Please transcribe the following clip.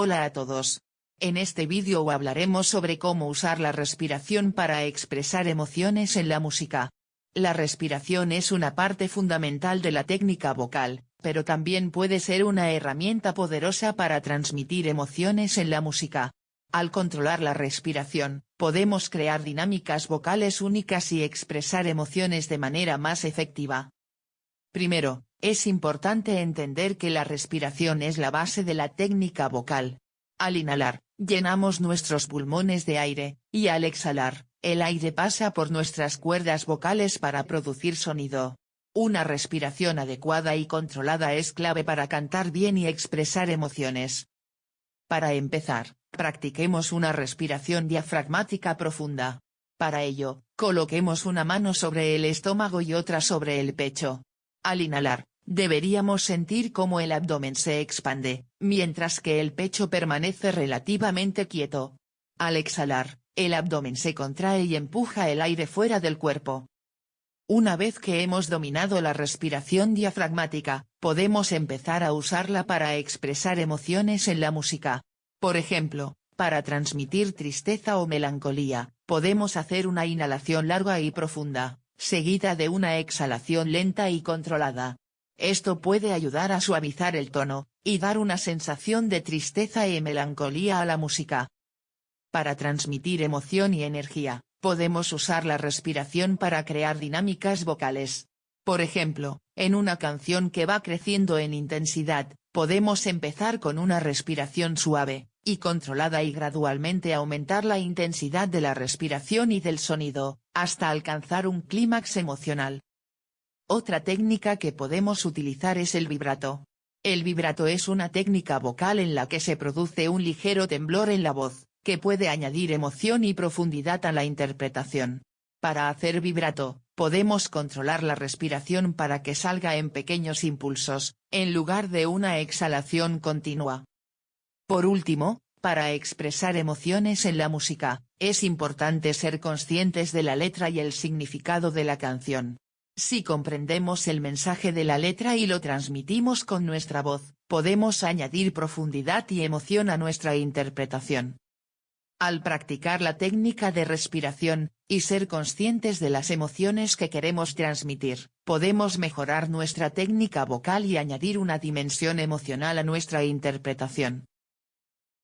Hola a todos. En este vídeo hablaremos sobre cómo usar la respiración para expresar emociones en la música. La respiración es una parte fundamental de la técnica vocal, pero también puede ser una herramienta poderosa para transmitir emociones en la música. Al controlar la respiración, podemos crear dinámicas vocales únicas y expresar emociones de manera más efectiva. Primero, es importante entender que la respiración es la base de la técnica vocal. Al inhalar, llenamos nuestros pulmones de aire, y al exhalar, el aire pasa por nuestras cuerdas vocales para producir sonido. Una respiración adecuada y controlada es clave para cantar bien y expresar emociones. Para empezar, practiquemos una respiración diafragmática profunda. Para ello, coloquemos una mano sobre el estómago y otra sobre el pecho. Al inhalar, deberíamos sentir cómo el abdomen se expande, mientras que el pecho permanece relativamente quieto. Al exhalar, el abdomen se contrae y empuja el aire fuera del cuerpo. Una vez que hemos dominado la respiración diafragmática, podemos empezar a usarla para expresar emociones en la música. Por ejemplo, para transmitir tristeza o melancolía, podemos hacer una inhalación larga y profunda, seguida de una exhalación lenta y controlada. Esto puede ayudar a suavizar el tono, y dar una sensación de tristeza y melancolía a la música. Para transmitir emoción y energía, podemos usar la respiración para crear dinámicas vocales. Por ejemplo, en una canción que va creciendo en intensidad, podemos empezar con una respiración suave, y controlada y gradualmente aumentar la intensidad de la respiración y del sonido, hasta alcanzar un clímax emocional. Otra técnica que podemos utilizar es el vibrato. El vibrato es una técnica vocal en la que se produce un ligero temblor en la voz, que puede añadir emoción y profundidad a la interpretación. Para hacer vibrato, podemos controlar la respiración para que salga en pequeños impulsos, en lugar de una exhalación continua. Por último, para expresar emociones en la música, es importante ser conscientes de la letra y el significado de la canción. Si comprendemos el mensaje de la letra y lo transmitimos con nuestra voz, podemos añadir profundidad y emoción a nuestra interpretación. Al practicar la técnica de respiración, y ser conscientes de las emociones que queremos transmitir, podemos mejorar nuestra técnica vocal y añadir una dimensión emocional a nuestra interpretación.